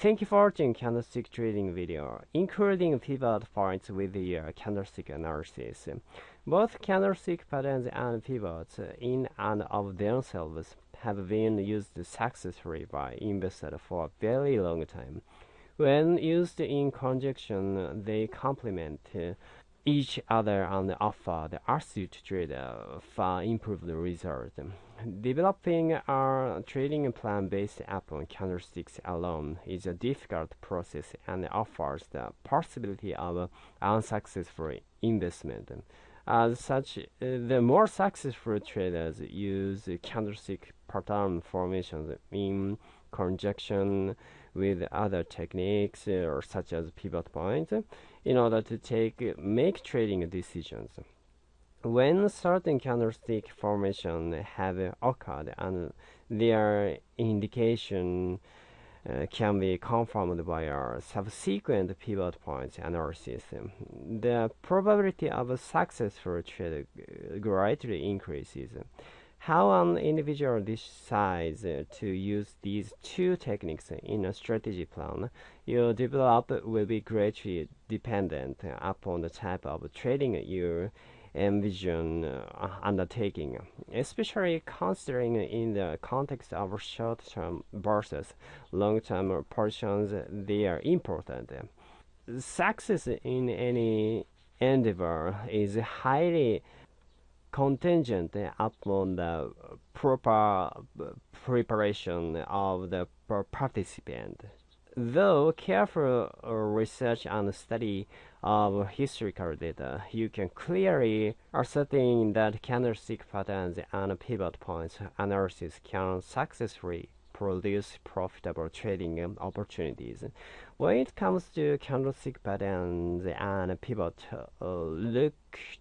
Thank you for watching candlestick trading video, including pivot points with the uh, candlestick analysis. Both candlestick patterns and pivots in and of themselves have been used successfully by investors for a very long time. When used in conjunction, they complement each other and offer the asset trader uh, for improved results. Developing a trading plan based upon candlesticks alone is a difficult process and offers the possibility of unsuccessful investment. As such, the more successful traders use candlestick pattern formations in conjunction with other techniques uh, such as pivot points in order to take make trading decisions. When certain candlestick formation have occurred and their indication uh, can be confirmed by a subsequent pivot points analysis, the probability of a successful trade greatly increases. How an individual decides to use these two techniques in a strategy plan you develop will be greatly dependent upon the type of trading you envision uh, undertaking, especially considering in the context of short-term versus long-term positions, they are important. Success in any endeavor is highly contingent upon the proper preparation of the participant. Though careful uh, research and study of historical data, you can clearly ascertain that candlestick patterns and pivot points analysis can successfully produce profitable trading opportunities. When it comes to candlestick patterns and pivot, uh, look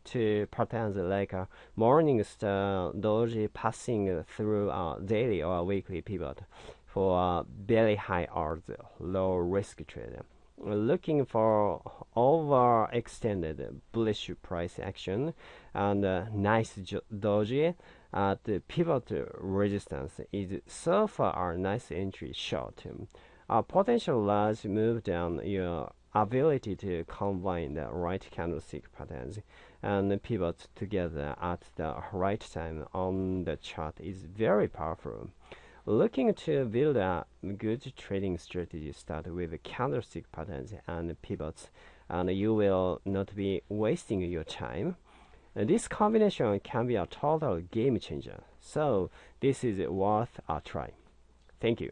to patterns like a morning star doji passing through a daily or weekly pivot for very high odds low risk trade. Looking for overextended bullish price action and uh, nice doji at the pivot resistance is so far a nice entry short. A potential large move down your ability to combine the right candlestick patterns and pivot together at the right time on the chart is very powerful. Looking to build a good trading strategy, start with candlestick patterns and pivots, and you will not be wasting your time. This combination can be a total game changer, so this is worth a try. Thank you.